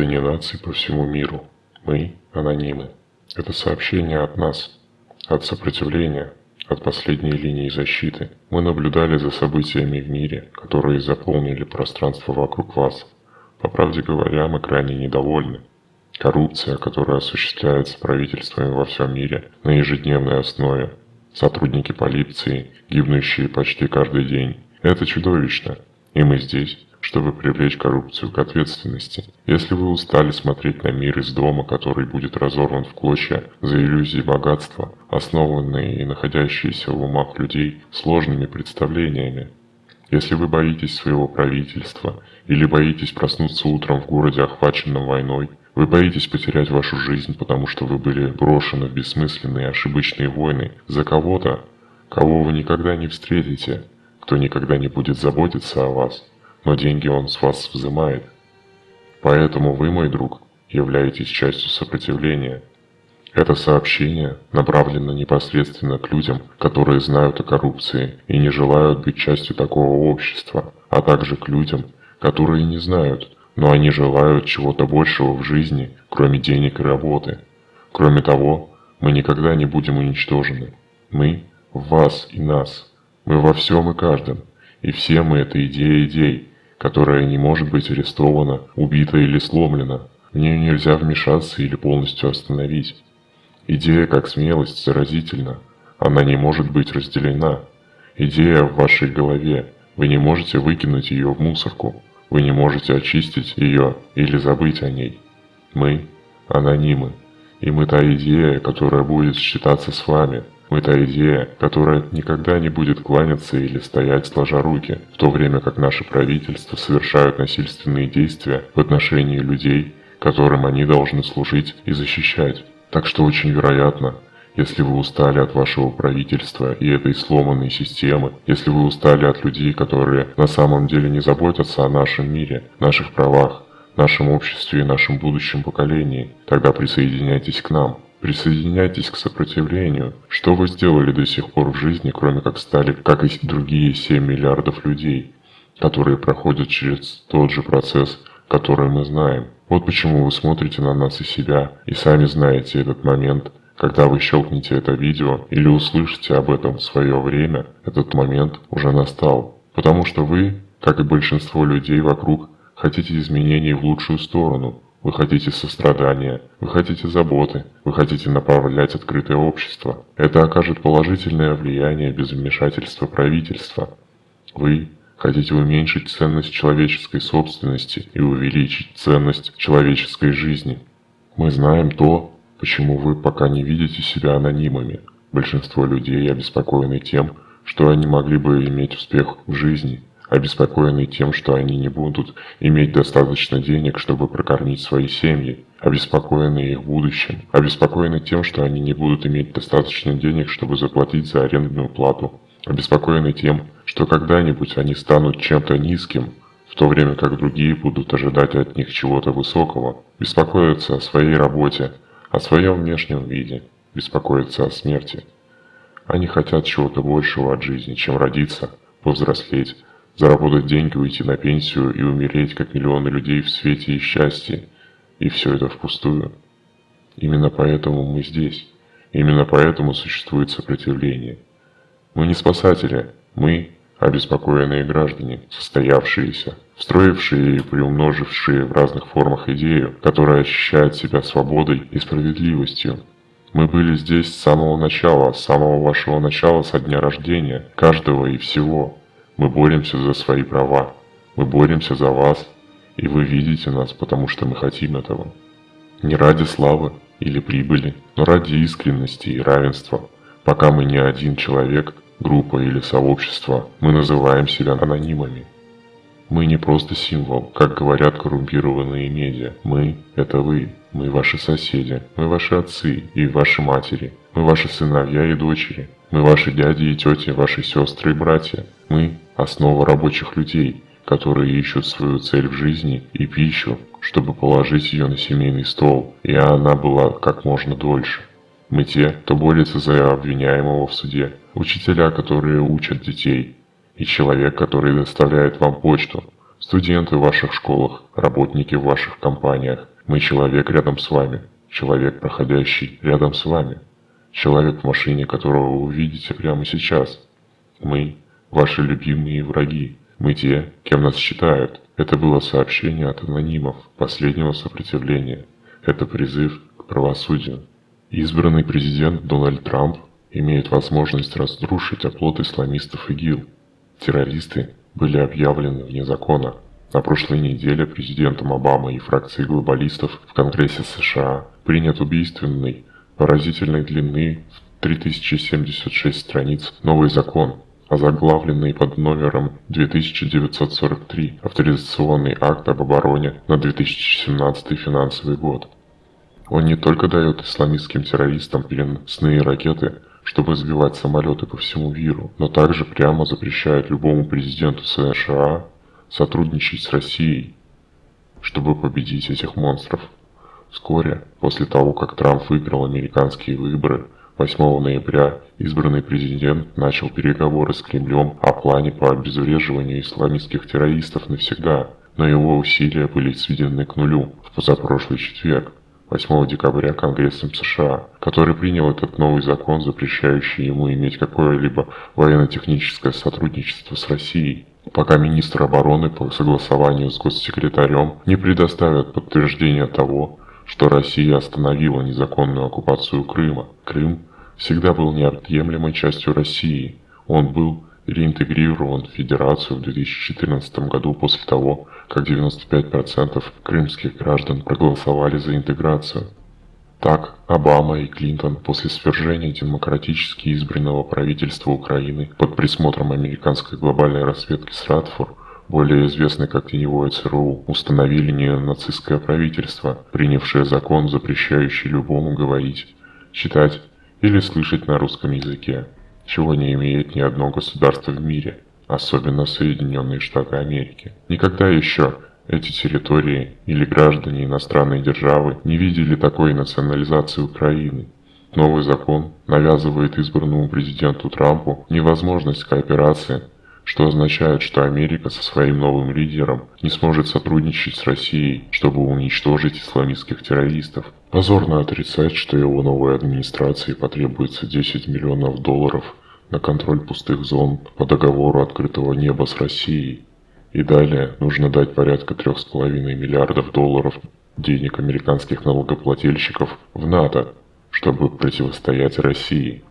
граждане наций по всему миру. Мы – анонимы. Это сообщение от нас, от сопротивления, от последней линии защиты. Мы наблюдали за событиями в мире, которые заполнили пространство вокруг вас. По правде говоря, мы крайне недовольны. Коррупция, которая осуществляется правительствами во всем мире на ежедневной основе. Сотрудники полиции, гибнущие почти каждый день. Это чудовищно. И мы здесь, чтобы привлечь коррупцию к ответственности. Если вы устали смотреть на мир из дома, который будет разорван в клочья за иллюзии богатства, основанные и находящиеся в умах людей сложными представлениями, если вы боитесь своего правительства или боитесь проснуться утром в городе, охваченном войной, вы боитесь потерять вашу жизнь, потому что вы были брошены в бессмысленные ошибочные войны за кого-то, кого вы никогда не встретите, кто никогда не будет заботиться о вас, но деньги он с вас взимает. Поэтому вы, мой друг, являетесь частью сопротивления. Это сообщение направлено непосредственно к людям, которые знают о коррупции и не желают быть частью такого общества, а также к людям, которые не знают, но они желают чего-то большего в жизни, кроме денег и работы. Кроме того, мы никогда не будем уничтожены. Мы в вас и нас. Мы во всем и каждом. И все мы – это идея идей, которая не может быть арестована, убита или сломлена. В нее нельзя вмешаться или полностью остановить. Идея как смелость заразительна. Она не может быть разделена. Идея в вашей голове. Вы не можете выкинуть ее в мусорку. Вы не можете очистить ее или забыть о ней. Мы – анонимы. И мы та идея, которая будет считаться с вами – та идея, которая никогда не будет кланяться или стоять сложа руки, в то время как наши правительства совершают насильственные действия в отношении людей, которым они должны служить и защищать. Так что очень вероятно, если вы устали от вашего правительства и этой сломанной системы, если вы устали от людей, которые на самом деле не заботятся о нашем мире, наших правах, нашем обществе и нашем будущем поколении, тогда присоединяйтесь к нам. Присоединяйтесь к сопротивлению. Что вы сделали до сих пор в жизни, кроме как стали, как и другие 7 миллиардов людей, которые проходят через тот же процесс, который мы знаем? Вот почему вы смотрите на нас и себя, и сами знаете этот момент, когда вы щелкнете это видео или услышите об этом в свое время, этот момент уже настал. Потому что вы, как и большинство людей вокруг, хотите изменений в лучшую сторону, вы хотите сострадания, вы хотите заботы, вы хотите направлять открытое общество. Это окажет положительное влияние без вмешательства правительства. Вы хотите уменьшить ценность человеческой собственности и увеличить ценность человеческой жизни. Мы знаем то, почему вы пока не видите себя анонимами. Большинство людей обеспокоены тем, что они могли бы иметь успех в жизни – обеспокоенные тем, что они не будут иметь достаточно денег, чтобы прокормить свои семьи, обеспокоенные их будущим, обеспокоены тем, что они не будут иметь достаточно денег, чтобы заплатить за арендную плату, обеспокоены тем, что когда-нибудь они станут чем-то низким, в то время как другие будут ожидать от них чего-то высокого, беспокоятся о своей работе, о своем внешнем виде, беспокоятся о смерти. Они хотят чего-то большего от жизни, чем родиться, повзрослеть, заработать деньги, уйти на пенсию и умереть, как миллионы людей в свете и счастье. И все это впустую. Именно поэтому мы здесь. Именно поэтому существует сопротивление. Мы не спасатели, мы обеспокоенные граждане, состоявшиеся, встроившие и приумножившие в разных формах идею, которая ощущает себя свободой и справедливостью. Мы были здесь с самого начала, с самого вашего начала, со дня рождения, каждого и всего. Мы боремся за свои права. Мы боремся за вас. И вы видите нас, потому что мы хотим этого. Не ради славы или прибыли, но ради искренности и равенства. Пока мы не один человек, группа или сообщество, мы называем себя анонимами. Мы не просто символ, как говорят коррумпированные медиа. Мы – это вы. Мы ваши соседи. Мы ваши отцы и ваши матери. Мы ваши сыновья и дочери. Мы ваши дяди и тети, ваши сестры и братья. Мы – основа рабочих людей, которые ищут свою цель в жизни и пищу, чтобы положить ее на семейный стол, и она была как можно дольше. Мы те, кто борется за обвиняемого в суде, учителя, которые учат детей, и человек, который доставляет вам почту, студенты в ваших школах, работники в ваших компаниях, Мы человек рядом с вами, человек, проходящий рядом с вами, человек в машине, которого вы увидите прямо сейчас. Мы – ваши любимые враги, мы те, кем нас считают. Это было сообщение от анонимов последнего сопротивления. Это призыв к правосудию. Избранный президент Дональд Трамп имеет возможность разрушить оплот исламистов ИГИЛ. Террористы были объявлены вне закона. На прошлой неделе президентом Обамой и фракцией глобалистов в Конгрессе США принят убийственный, поразительной длины в 3076 страниц новый закон, озаглавленный под номером 2943 «Авторизационный акт об обороне на 2017 финансовый год». Он не только дает исламистским террористам переносные ракеты, чтобы сбивать самолеты по всему миру, но также прямо запрещает любому президенту США сотрудничать с Россией, чтобы победить этих монстров. Вскоре, после того, как Трамп выиграл американские выборы, 8 ноября избранный президент начал переговоры с Кремлем о плане по обезвреживанию исламистских террористов навсегда, но его усилия были сведены к нулю в позапрошлый четверг, 8 декабря Конгрессом США, который принял этот новый закон, запрещающий ему иметь какое-либо военно-техническое сотрудничество с Россией, пока министр обороны по согласованию с госсекретарем не предоставят подтверждения того, что Россия остановила незаконную оккупацию Крыма. Крым всегда был неотъемлемой частью России. Он был реинтегрирован в Федерацию в 2014 году после того, как 95% крымских граждан проголосовали за интеграцию. Так, Обама и Клинтон после свержения демократически избранного правительства Украины под присмотром американской глобальной разведки Стратфор, более известной как теневое ЦРУ, установили неонацистское правительство, принявшее закон, запрещающий любому говорить, читать или слышать на русском языке, чего не имеет ни одно государство в мире – особенно Соединенные Штаты Америки. Никогда еще эти территории или граждане иностранной державы не видели такой национализации Украины. Новый закон навязывает избранному президенту Трампу невозможность кооперации, что означает, что Америка со своим новым лидером не сможет сотрудничать с Россией, чтобы уничтожить исламистских террористов. Позорно отрицать, что его новой администрации потребуется 10 миллионов долларов на контроль пустых зон по договору открытого неба с Россией. И далее нужно дать порядка 3,5 миллиардов долларов денег американских налогоплательщиков в НАТО, чтобы противостоять России.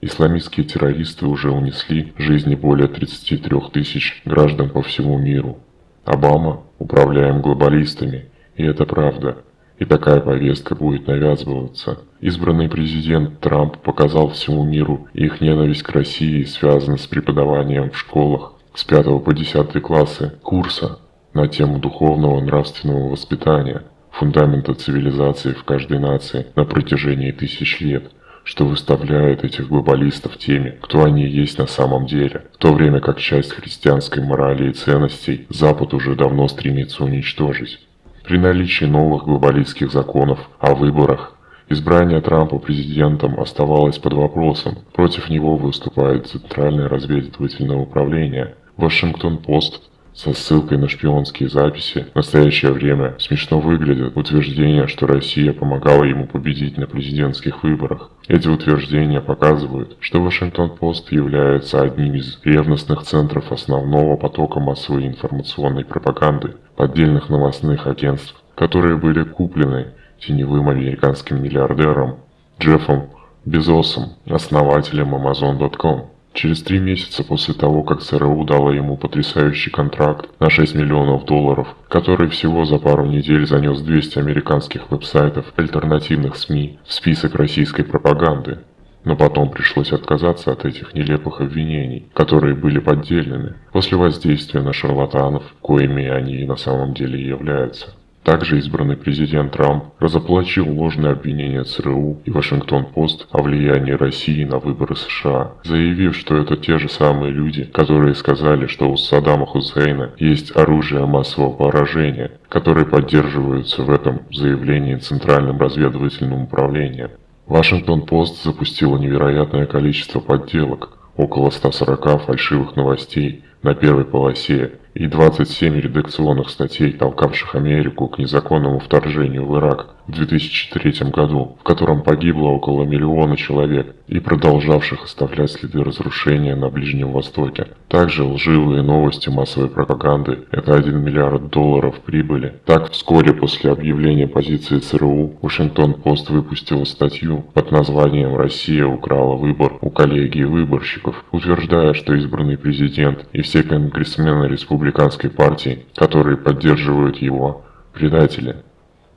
Исламистские террористы уже унесли жизни более 33 тысяч граждан по всему миру. Обама управляем глобалистами, и это правда – и такая повестка будет навязываться. Избранный президент Трамп показал всему миру, их ненависть к России связана с преподаванием в школах с 5 по 10 классы курса на тему духовного нравственного воспитания, фундамента цивилизации в каждой нации на протяжении тысяч лет, что выставляет этих глобалистов теми, кто они есть на самом деле, в то время как часть христианской морали и ценностей Запад уже давно стремится уничтожить. При наличии новых глобалистских законов о выборах, избрание Трампа президентом оставалось под вопросом. Против него выступает Центральное разведывательное управление. Вашингтон-Пост со ссылкой на шпионские записи в настоящее время смешно выглядит утверждение, что Россия помогала ему победить на президентских выборах. Эти утверждения показывают, что Вашингтон-Пост является одним из ревностных центров основного потока массовой информационной пропаганды, поддельных новостных агентств, которые были куплены теневым американским миллиардером Джеффом Безосом, основателем Amazon.com. Через три месяца после того, как ЦРУ дала ему потрясающий контракт на 6 миллионов долларов, который всего за пару недель занес 200 американских веб-сайтов альтернативных СМИ в список российской пропаганды. Но потом пришлось отказаться от этих нелепых обвинений, которые были поддельными, после воздействия на шарлатанов, коими они и на самом деле являются. Также избранный президент Трамп разоплачил ложные обвинения ЦРУ и Вашингтон-Пост о влиянии России на выборы США, заявив, что это те же самые люди, которые сказали, что у Саддама Хусейна есть оружие массового поражения, которые поддерживаются в этом заявлении Центральным разведывательным управлением. Вашингтон-Пост запустила невероятное количество подделок, около 140 фальшивых новостей на первой полосе и 27 редакционных статей, толкавших Америку к незаконному вторжению в Ирак в 2003 году, в котором погибло около миллиона человек и продолжавших оставлять следы разрушения на Ближнем Востоке. Также лживые новости массовой пропаганды – это 1 миллиард долларов прибыли. Так, вскоре после объявления позиции ЦРУ, Вашингтон-Пост выпустила статью под названием «Россия украла выбор у коллегии выборщиков», утверждая, что избранный президент и все конгрессмены республиканской партии, которые поддерживают его, предатели.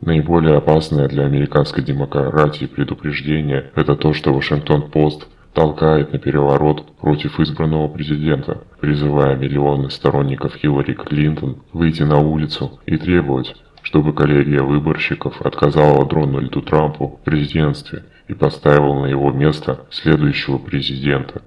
Наиболее опасное для американской демократии предупреждение – это то, что Вашингтон-Пост толкает на переворот против избранного президента, призывая миллионы сторонников Хиллари Клинтон выйти на улицу и требовать, чтобы коллегия выборщиков отказала Дональду Трампу в президентстве и поставила на его место следующего президента.